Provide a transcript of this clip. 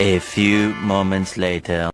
A few moments later.